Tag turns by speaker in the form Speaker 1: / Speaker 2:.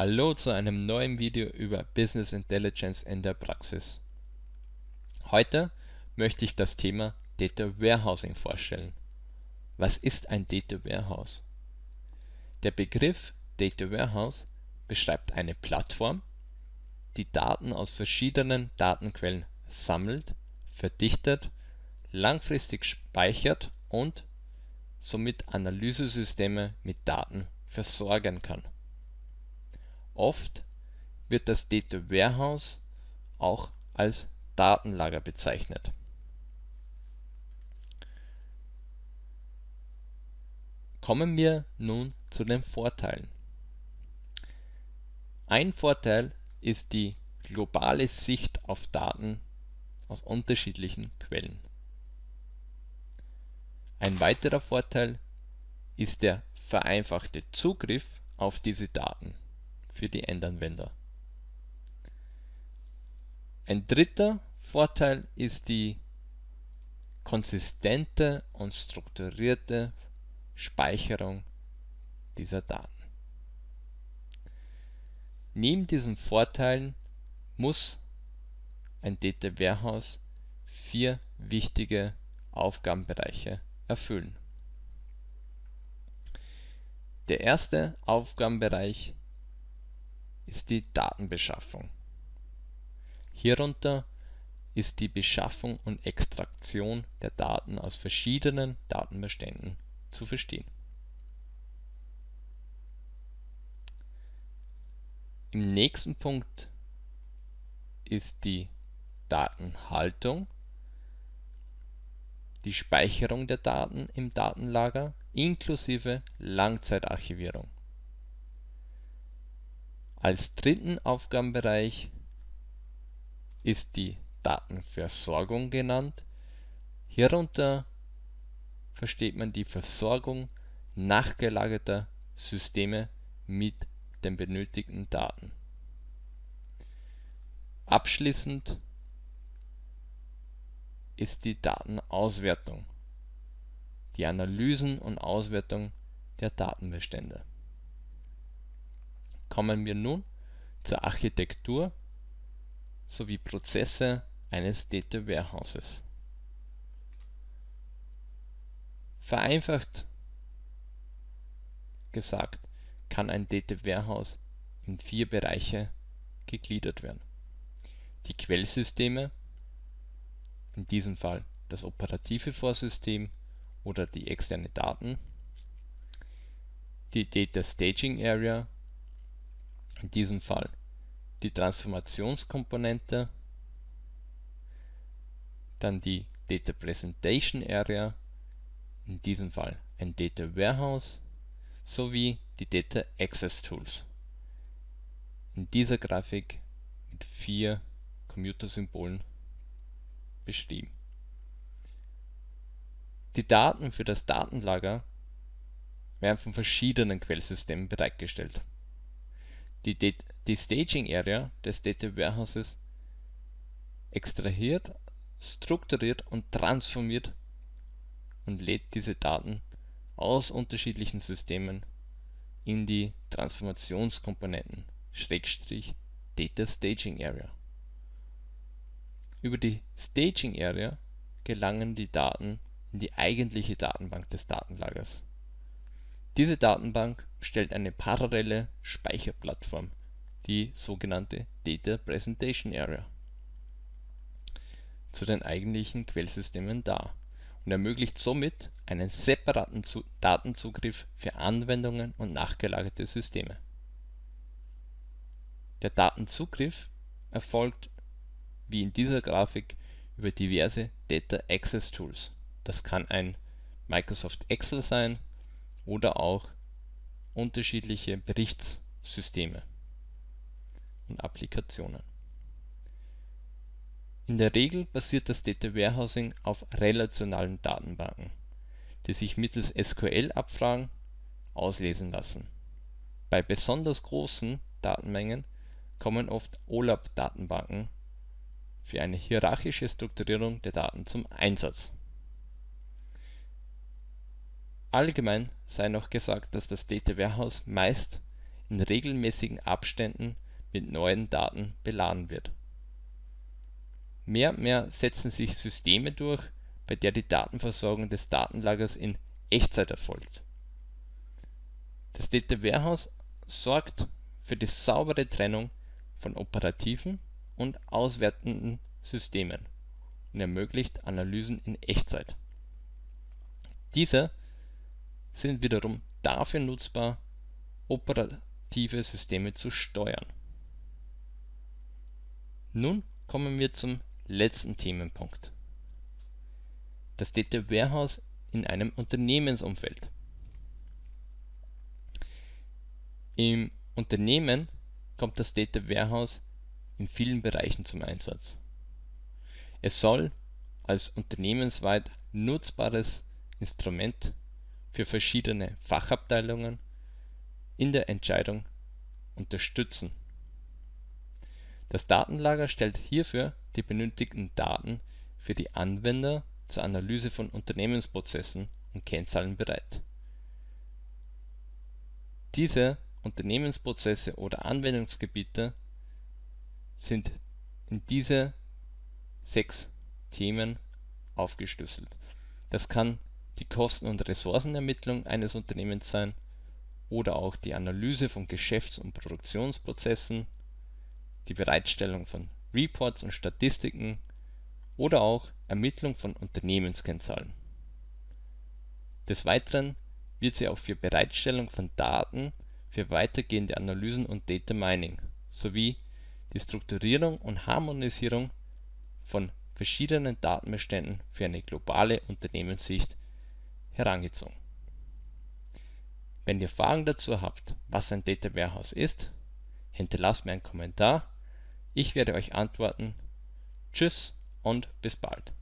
Speaker 1: Hallo zu einem neuen Video über Business Intelligence in der Praxis. Heute möchte ich das Thema Data Warehousing vorstellen. Was ist ein Data Warehouse? Der Begriff Data Warehouse beschreibt eine Plattform, die Daten aus verschiedenen Datenquellen sammelt, verdichtet, langfristig speichert und somit Analysesysteme mit Daten versorgen kann Oft wird das Data Warehouse auch als Datenlager bezeichnet. Kommen wir nun zu den Vorteilen. Ein Vorteil ist die globale Sicht auf Daten aus unterschiedlichen Quellen. Ein weiterer Vorteil ist der vereinfachte Zugriff auf diese Daten für die Endanwender. Ein dritter Vorteil ist die konsistente und strukturierte Speicherung dieser Daten. Neben diesen Vorteilen muss ein Data Warehouse vier wichtige Aufgabenbereiche erfüllen. Der erste Aufgabenbereich ist die Datenbeschaffung. Hierunter ist die Beschaffung und Extraktion der Daten aus verschiedenen Datenbeständen zu verstehen. Im nächsten Punkt ist die Datenhaltung, die Speicherung der Daten im Datenlager inklusive Langzeitarchivierung als dritten Aufgabenbereich ist die Datenversorgung genannt. Hierunter versteht man die Versorgung nachgelagerter Systeme mit den benötigten Daten. Abschließend ist die Datenauswertung, die Analysen und Auswertung der Datenbestände Kommen wir nun zur Architektur sowie Prozesse eines Data Warehouses. Vereinfacht gesagt kann ein Data Warehouse in vier Bereiche gegliedert werden. Die Quellsysteme, in diesem Fall das operative Vorsystem oder die externe Daten, die Data Staging Area in diesem Fall die Transformationskomponente, dann die Data Presentation Area, in diesem Fall ein Data Warehouse, sowie die Data Access Tools. In dieser Grafik mit vier Commuter-Symbolen beschrieben. Die Daten für das Datenlager werden von verschiedenen Quellsystemen bereitgestellt die, die Staging Area des Data Warehouses extrahiert, strukturiert und transformiert und lädt diese Daten aus unterschiedlichen Systemen in die Transformationskomponenten Schrägstrich Data Staging Area. Über die Staging Area gelangen die Daten in die eigentliche Datenbank des Datenlagers. Diese Datenbank stellt eine parallele Speicherplattform, die sogenannte Data Presentation Area, zu den eigentlichen Quellsystemen dar und ermöglicht somit einen separaten Datenzugriff für Anwendungen und nachgelagerte Systeme. Der Datenzugriff erfolgt wie in dieser Grafik über diverse Data Access Tools. Das kann ein Microsoft Excel sein oder auch unterschiedliche Berichtssysteme und Applikationen. In der Regel basiert das Data Warehousing auf relationalen Datenbanken, die sich mittels SQL-Abfragen auslesen lassen. Bei besonders großen Datenmengen kommen oft OLAP-Datenbanken für eine hierarchische Strukturierung der Daten zum Einsatz Allgemein sei noch gesagt, dass das Data Warehouse meist in regelmäßigen Abständen mit neuen Daten beladen wird. Mehr und mehr setzen sich Systeme durch, bei der die Datenversorgung des Datenlagers in Echtzeit erfolgt. Das Data Warehouse sorgt für die saubere Trennung von operativen und auswertenden Systemen und ermöglicht Analysen in Echtzeit. Diese sind wiederum dafür nutzbar, operative Systeme zu steuern. Nun kommen wir zum letzten Themenpunkt. Das Data Warehouse in einem Unternehmensumfeld. Im Unternehmen kommt das Data Warehouse in vielen Bereichen zum Einsatz. Es soll als unternehmensweit nutzbares Instrument für verschiedene Fachabteilungen in der Entscheidung unterstützen. Das Datenlager stellt hierfür die benötigten Daten für die Anwender zur Analyse von Unternehmensprozessen und Kennzahlen bereit. Diese Unternehmensprozesse oder Anwendungsgebiete sind in diese sechs Themen aufgeschlüsselt. Das kann die Kosten und Ressourcenermittlung eines Unternehmens sein oder auch die Analyse von Geschäfts und Produktionsprozessen, die Bereitstellung von Reports und Statistiken oder auch Ermittlung von Unternehmenskennzahlen. Des Weiteren wird sie auch für Bereitstellung von Daten für weitergehende Analysen und Data Mining sowie die Strukturierung und Harmonisierung von verschiedenen Datenbeständen für eine globale Unternehmenssicht herangezogen. Wenn ihr Fragen dazu habt, was ein Data Warehouse ist, hinterlasst mir einen Kommentar. Ich werde euch antworten. Tschüss und bis bald.